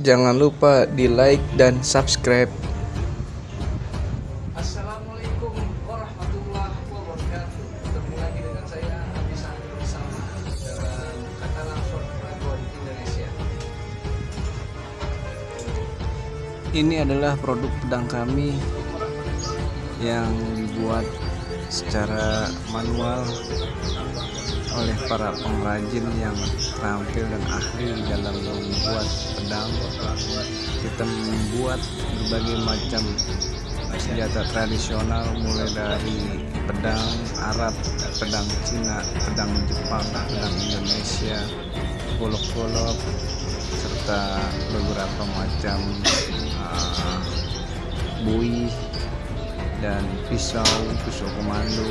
Jangan lupa di like dan subscribe. Assalamualaikum warahmatullahi wabarakatuh. Ketemu lagi dengan saya Abisah bersama dalam kata langsung Dragon Indonesia. Ini adalah produk pedang kami yang dibuat secara manual oleh para pengrajin yang terampil dan ahli dalam membuat pedang. Kita membuat berbagai macam senjata tradisional mulai dari pedang Arab, pedang Cina, pedang Jepang, pedang Indonesia, golok-golok, serta beberapa macam uh, bui dan pisau, pisau komando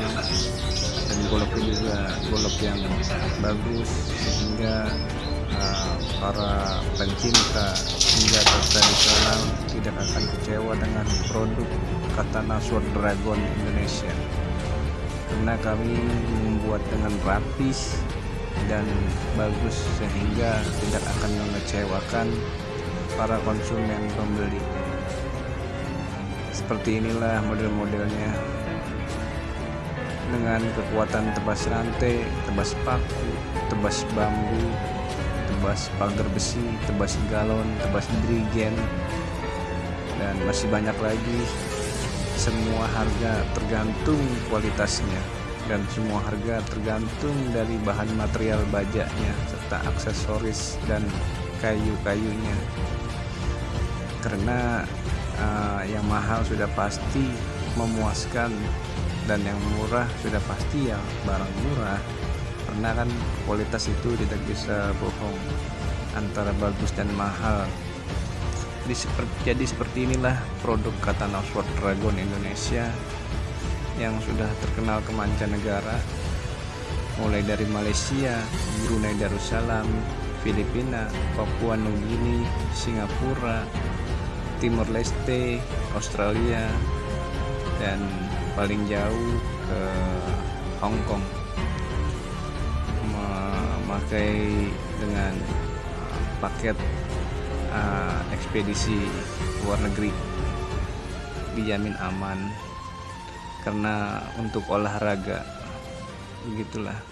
dan goloknya juga golok yang bagus sehingga uh, para pencinta senjata tradisional tidak akan kecewa dengan produk Katana Sword Dragon Indonesia. Karena kami membuat dengan rapis dan bagus sehingga tidak akan mengecewakan para konsumen pembeli seperti inilah model-modelnya dengan kekuatan tebas rantai, tebas paku, tebas bambu, tebas pagar besi, tebas galon, tebas drigen, dan masih banyak lagi. Semua harga tergantung kualitasnya dan semua harga tergantung dari bahan material bajaknya serta aksesoris dan kayu-kayunya. Karena uh, yang mahal sudah pasti memuaskan dan yang murah sudah pasti ya barang murah. Karena kan kualitas itu tidak bisa bohong antara bagus dan mahal. Jadi seperti, jadi seperti inilah produk Katana Sword Dragon Indonesia yang sudah terkenal ke mancanegara. Mulai dari Malaysia, Brunei Darussalam, Filipina, Papua Nugini, Singapura, Timor Leste, Australia, dan paling jauh ke Hong Kong. Memakai dengan uh, paket uh, ekspedisi luar negeri. Dijamin aman. Karena untuk olahraga begitulah